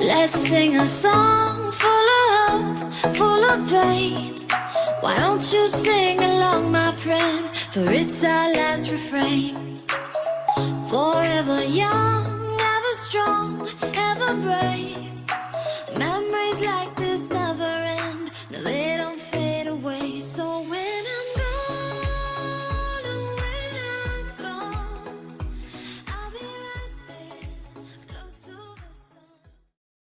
Let's sing a song full of hope, full of pain. Why don't you sing along, my friend? For it's our last refrain. Forever young, ever strong, ever brave.